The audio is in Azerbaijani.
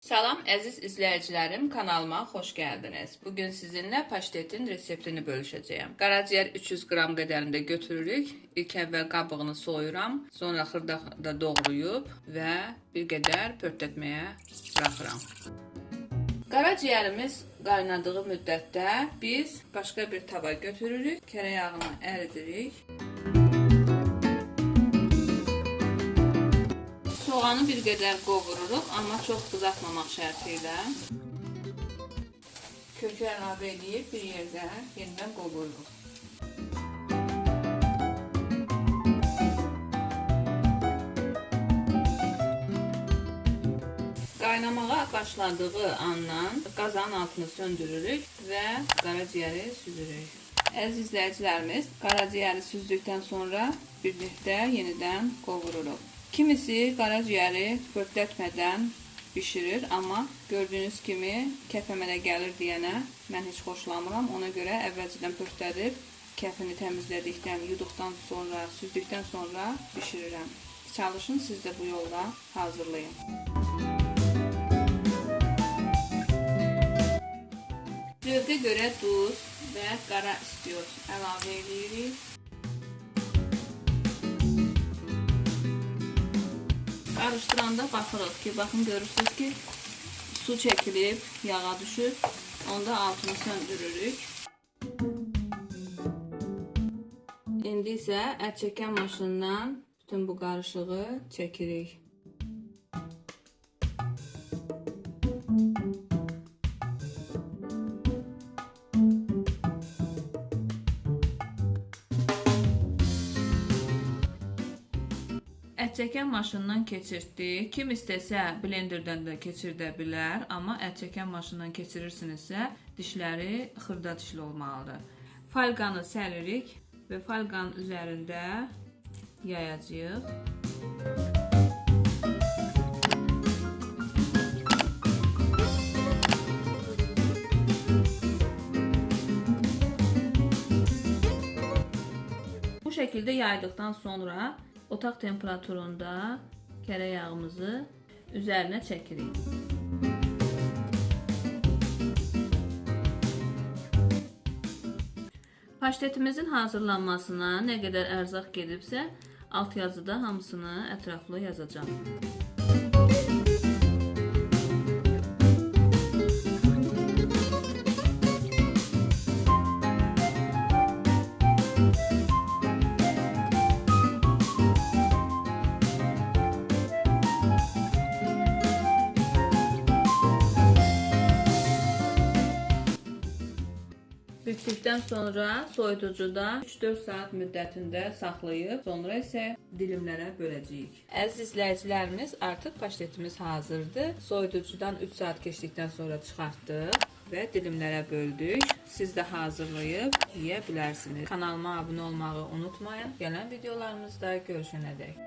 Salam əziz izləyicilərim, kanalıma xoş gəldiniz. Bu gün sizinlə paştetin reseptini bölüşəcəyəm. Qaraciyər 300 qram qədərində götürürük. İlk əvvəl qabığını soyuram, sonra xırda doğrayıb və bir qədər pörtlətməyə buraxıram. Qaraciyərimiz qaynadığı müddətdə biz başqa bir tava götürürük, kərə yağını əridirik. Soğanı bir qədər qovururuq, amma çox qızartmamaq şərti ilə. Kökü əlavə edib bir yerdə yenidən qovururuq. Qaynamağa başladığı andan qazanın altını söndürürük və qaraciyəri süzürük. Əziz izləyicilərimiz, qaraciyəri süzdükdən sonra birlikdə yenidən qovururuq. Kimisi qaraciyəri pörtlətmədən bişirir, amma gördüyünüz kimi kəfəmələ gəlir deyənə mən heç xoşlamıram. Ona görə əvvəlcədən pörtlədib kəfini təmizlədikdən, yuduqdan sonra, süzdükdən sonra bişirirəm. Çalışın siz də bu yolla hazırlayın. Zövqə görə duz və qara istiot əlavə edirik. Qarışdıranda baxırıq ki, baxın görürsünüz ki, su çəkilib, yağa düşüb. Onda altını söndürürük. İndi isə ət çəkən maşından bütün bu qarışığı çəkirik. Ət çəkən maşından keçirtdik. Kim istəsə blenderdən də keçirdə bilər, amma ət çəkən maşından keçirirsinizsə, dişləri xırda dişli olmalıdır. Falqanı səlirik və falqanın üzərində yayacağıq. Bu şəkildə yaydıqdan sonra otaq temperaturunda kərə yağımızı üzərinə çəkirik. Paştetimizin hazırlanmasına nə qədər ərzaq gedibsə, alt yazıda hamısını ətraflı yazacağam. Bitdikdən sonra soyuducuda 3-4 saat müddətində saxlayıb, sonra isə dilimlərə böləcəyik. Əziz izləyicilərimiz, artıq paştetimiz hazırdır. Soyuducudan 3 saat keçdikdən sonra çıxartdıq və dilimlərə böldük. Siz də hazırlayıb yeyə bilərsiniz. Kanalıma abunə olmağı unutmayın. Gələn videolarımızda görüşənədək.